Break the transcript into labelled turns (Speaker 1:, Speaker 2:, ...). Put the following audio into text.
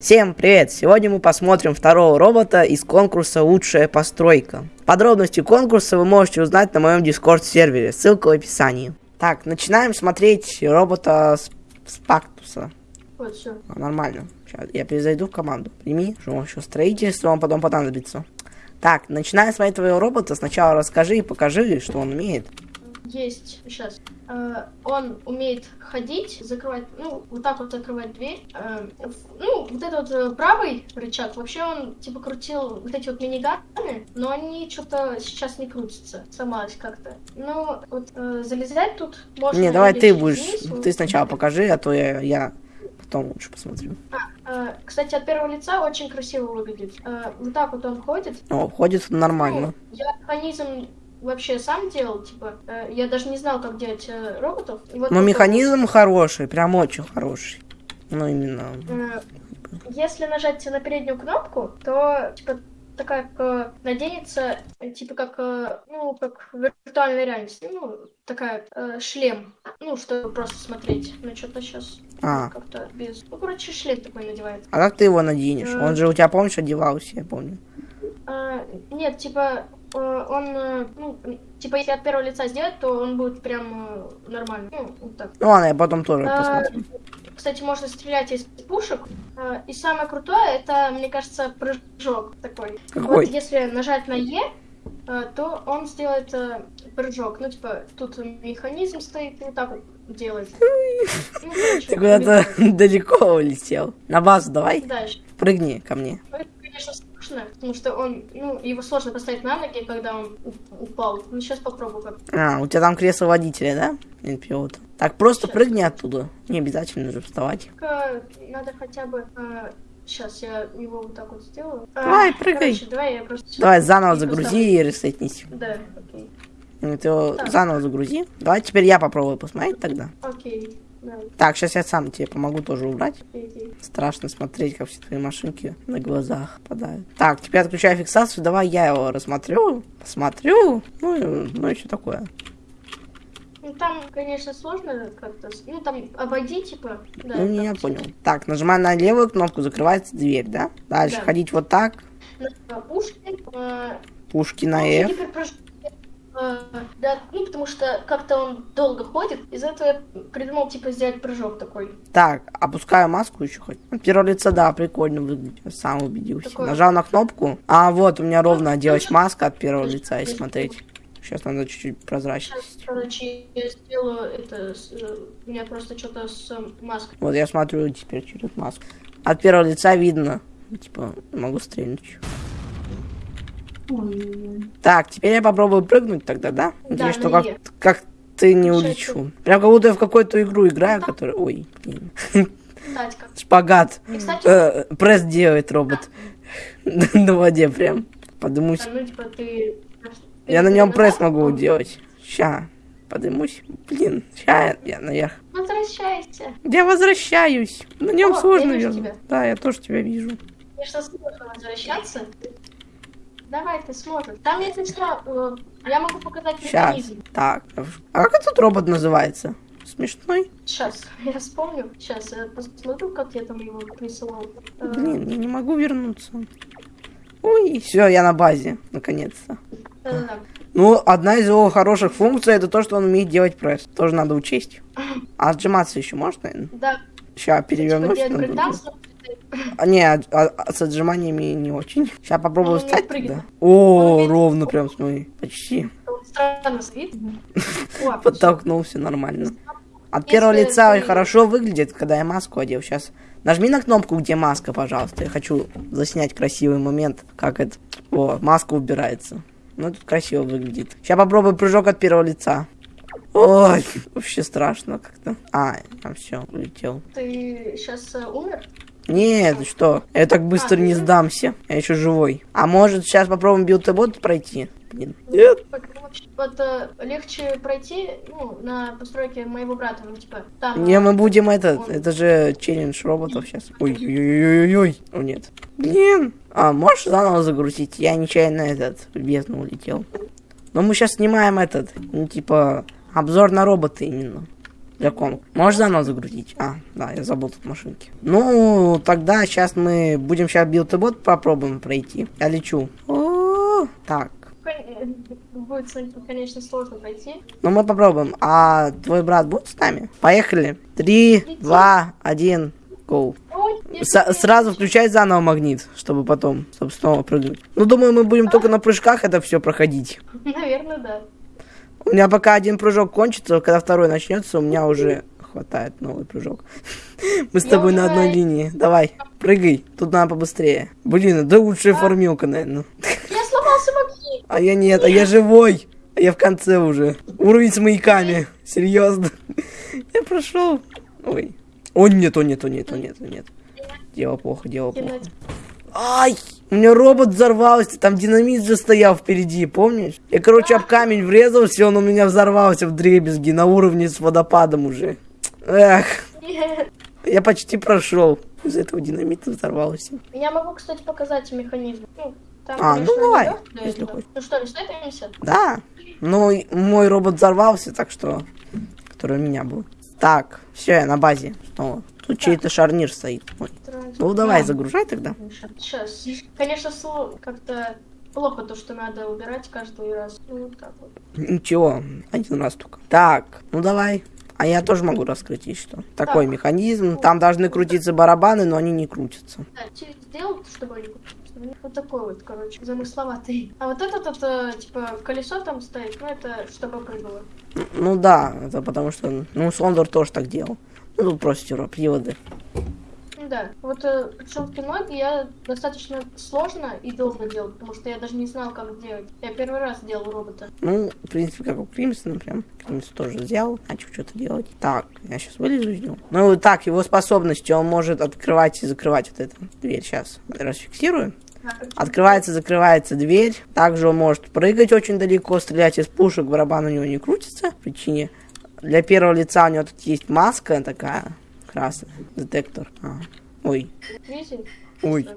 Speaker 1: Всем привет! Сегодня мы посмотрим второго робота из конкурса «Лучшая постройка». Подробности конкурса вы можете узнать на моем дискорд сервере, ссылка в описании. Так, начинаем смотреть робота с, с Пактуса.
Speaker 2: Вот, все.
Speaker 1: А, нормально. Сейчас я перезайду в команду. Прими, что еще строительство, он потом понадобится. Так, начинаем смотреть твоего робота. Сначала расскажи и покажи, что он умеет.
Speaker 2: Есть, сейчас. Э, он умеет ходить, закрывать, ну, вот так вот закрывать дверь. Э, ну, вот этот вот э, правый рычаг, вообще он, типа, крутил вот эти вот миниганы, но они что-то сейчас не крутятся, сломалось как-то. Ну, вот э, залезать тут можно...
Speaker 1: Не, давай ты будешь.
Speaker 2: низ, вот.
Speaker 1: Ты сначала покажи, а то я, я потом лучше посмотрю.
Speaker 2: Э, кстати, от первого лица очень красиво выглядит. Э, вот так вот он ходит.
Speaker 1: О, ходит нормально.
Speaker 2: Ну, я механизм вообще сам делал, типа, э, я даже не знал, как делать э, роботов. И вот
Speaker 1: Но
Speaker 2: такой
Speaker 1: механизм хороший, прям очень хороший. Ну, именно.
Speaker 2: Э, Если нажать на переднюю кнопку, то типа такая как, э, наденется, э, типа как, э, ну, как виртуальная реальность, ну, такая э, шлем, ну, чтобы просто смотреть, ну, что-то сейчас
Speaker 1: А.
Speaker 2: как-то без, ну, короче, шлем такой надевается.
Speaker 1: А как ты его наденешь?
Speaker 2: Э.
Speaker 1: Он же у тебя, помнишь, одевался, я помню.
Speaker 2: А, нет, типа, он, э, ну, типа, если от первого лица сделать, то он будет прям э, нормально, ну, вот так.
Speaker 1: Ну ладно, я потом тоже
Speaker 2: А,
Speaker 1: посмотрю.
Speaker 2: Кстати, можно стрелять из пушек. А, И самое крутое, это, мне кажется, прыжок такой.
Speaker 1: Какой?
Speaker 2: Вот если нажать на Е, то он сделает прыжок. Ну, типа, тут механизм стоит, и вот так вот делает. Ну,
Speaker 1: Ты куда-то далеко улетел. На базу давай,
Speaker 2: Дальше.
Speaker 1: прыгни ко мне.
Speaker 2: Ну, конечно, сложно, потому что он, ну, его сложно поставить на ноги, когда он упал. Ну, сейчас попробую как.
Speaker 1: А, у тебя там кресло водителя, да? Или пилота? Так, просто
Speaker 2: Щас.
Speaker 1: прыгни оттуда. Не обязательно же вставать.
Speaker 2: Только надо хотя бы... сейчас я его вот так вот сделаю. А,
Speaker 1: Давай, прыгай.
Speaker 2: Короче, давай я просто...
Speaker 1: Давай заново
Speaker 2: И
Speaker 1: загрузи и ресетнись.
Speaker 2: Да, окей.
Speaker 1: Ты его
Speaker 2: Так.
Speaker 1: заново загрузи. Давай теперь я попробую посмотреть тогда.
Speaker 2: Окей, да,
Speaker 1: Так, сейчас я сам тебе помогу тоже убрать.
Speaker 2: окей.
Speaker 1: Страшно смотреть, как все твои машинки на глазах падают. Так, теперь отключаю фиксацию. Давай я его рассмотрю. Посмотрю. Ну, ну и что такое.
Speaker 2: Ну, там, конечно, сложно как-то... Ну, там обойди, типа... Да,
Speaker 1: ну, я
Speaker 2: всё.
Speaker 1: понял. Так, нажимаю на левую кнопку, закрывается дверь, да? Дальше
Speaker 2: Да.
Speaker 1: ходить вот так.
Speaker 2: Пушки. э,
Speaker 1: Пушки на F.
Speaker 2: гиперпрыжок, э, Да, ну, потому что как-то он долго ходит. Из этого я придумал, типа, сделать прыжок такой.
Speaker 1: Так, опускаю маску еще хоть. Ну, Первое лицо, да, прикольно выглядит. Я сам убедился.
Speaker 2: Такое.
Speaker 1: Нажал на кнопку. А, вот, у меня ровно оделась маска от первого лица, и смотреть. Сейчас надо чуть-чуть
Speaker 2: Сейчас,
Speaker 1: прозрачность.
Speaker 2: короче, я сделаю это... э, У меня просто что-то с э, маской.
Speaker 1: Вот я смотрю теперь через маску. От первого лица видно. Типа, могу стрельнуть. Так, теперь я попробую прыгнуть тогда, да? Надеюсь, что как, как ты не улечу. Прям как будто я в какую-то игру играю, которая... Ой, блин. Шпагат.
Speaker 2: И, кстати,
Speaker 1: Э, пресс делает робот. На воде прям. Подымусь.
Speaker 2: ну, типа, ты...
Speaker 1: Я на нем пресс могу делать. Ща. Подымусь. Блин, ща я наверх.
Speaker 2: Возвращайся.
Speaker 1: Я возвращаюсь. На нем
Speaker 2: О,
Speaker 1: сложно
Speaker 2: я.
Speaker 1: Да, я тоже тебя вижу.
Speaker 2: Конечно, сложно возвращаться. Давай, ты сможешь. Там, если что, э, я могу показать
Speaker 1: Сейчас.
Speaker 2: механизм.
Speaker 1: Так. А как этот робот называется? Смешной?
Speaker 2: Сейчас, я вспомню. Сейчас, я посмотрю, как я там его присылал. Э,
Speaker 1: Блин, я не могу вернуться. Ой, все, я на базе, наконец-то.
Speaker 2: э,
Speaker 1: Ну, одна из его хороших функций это то, что он умеет делать пресс. Тоже надо учесть. А отжиматься еще можно, наверное?
Speaker 2: Да,
Speaker 1: Сейчас
Speaker 2: типа
Speaker 1: перевернусь.
Speaker 2: делать
Speaker 1: А, не, а- а с отжиманиями не очень. Сейчас попробую
Speaker 2: не
Speaker 1: встать тогда. О, ровно прям, смотри. Почти. Подтолкнулся нормально. От первого лица хорошо выглядит, когда я маску одел. Сейчас нажми на кнопку, где маска, пожалуйста. Я хочу заснять красивый момент, как это... О, маска убирается. Ну, тут красиво выглядит. Сейчас попробую прыжок от первого лица. Ой, вообще страшно как-то. А, там все, улетел.
Speaker 2: Ты сейчас умер?
Speaker 1: Нет, что? Я так быстро не
Speaker 2: ну.
Speaker 1: сдамся. Я еще живой. А может сейчас попробуем build пройти? Блин. Нет.
Speaker 2: Вот э, легче пройти, ну, на постройке моего брата, ну, типа, там...
Speaker 1: Не, мы будем этот.
Speaker 2: он-
Speaker 1: Это же челлендж роботов сейчас. Ой-ой-ой-ой-ой. О, нет. Блин. А, можешь заново загрузить? Я нечаянно этот в бездну улетел. Но мы сейчас снимаем этот, ну, типа, обзор на робота именно. Для комп. Можешь заново загрузить? А, да, я забыл тут машинки. Ну, тогда сейчас мы будем сейчас build попробуем пройти. Я лечу. О, Так.
Speaker 2: Кон- Будет, конечно, сложно пройти.
Speaker 1: Ну, мы попробуем. А твой брат будет с нами? Поехали. Три, два, один,
Speaker 2: я
Speaker 1: С- сразу включай заново магнит, чтобы потом, чтобы снова прыгнуть. Ну, думаю, мы будем только на прыжках это все проходить.
Speaker 2: Наверное, да.
Speaker 1: У меня пока один прыжок кончится, когда второй начнется, у меня уже хватает новый прыжок. Мы с тобой на одной линии. Давай, прыгай. Тут надо побыстрее. Блин, да лучшая формилка, наверное.
Speaker 2: Я сломался магнит.
Speaker 1: А я нет, а я живой. А я в конце уже. Уровень с маяками. Серьезно. Я прошел. Ой. О, нет, о, нет, о, нет, о, нет, о, нет. Дело плохо, дело плохо. Ай! У меня робот взорвался, там динамит же стоял впереди, помнишь? Я, короче, об камень врезался, он у меня взорвался в дребезги на уровне с водопадом уже. Эх, я почти прошел. Из-за этого динамита взорвался.
Speaker 2: Я могу, кстати, показать механизм. Ну, там,
Speaker 1: А, ну
Speaker 2: конечно,
Speaker 1: давай,
Speaker 2: легко для
Speaker 1: если
Speaker 2: этого.
Speaker 1: хочешь.
Speaker 2: Ну что, листаемся?
Speaker 1: Да, и мой робот взорвался, так что... Который у меня был. Так, все, я на базе снова. Тут чей-то шарнир стоит. Ой. Ну давай, загружай тогда.
Speaker 2: Сейчас. Конечно, как-то плохо то, что надо убирать каждый раз. Ну, вот так вот.
Speaker 1: Ничего, один раз только. Так, ну давай. А я тоже могу раскрыть, что. Такой
Speaker 2: Так.
Speaker 1: механизм. Там должны крутиться барабаны, но они не крутятся.
Speaker 2: Да, сделал, чтобы они чтобы вот такой вот, короче, замысловатый. А вот этот, вот, э, типа, колесо там стоит, ну, это чтобы прыгало.
Speaker 1: Ну да, это потому что, ну, Сондор тоже так делал. Ну, тут просто приводы.
Speaker 2: Ну Да, вот э, причем ноги я достаточно сложно и долго делал, потому что я даже не знал, как делать. Я первый раз делал робота.
Speaker 1: Ну, в принципе, как у Кримсона, прям. Кримс тоже взял, начал что-то делать. Так, я сейчас вылезу из него. Ну, так, его способности, он может открывать и закрывать вот эту дверь. Сейчас расфиксирую. Открывается, закрывается дверь. Также он может прыгать очень далеко, стрелять из пушек, барабан у него не крутится. По причине для первого лица у него тут есть маска такая красная, детектор. А. Ой? Ой.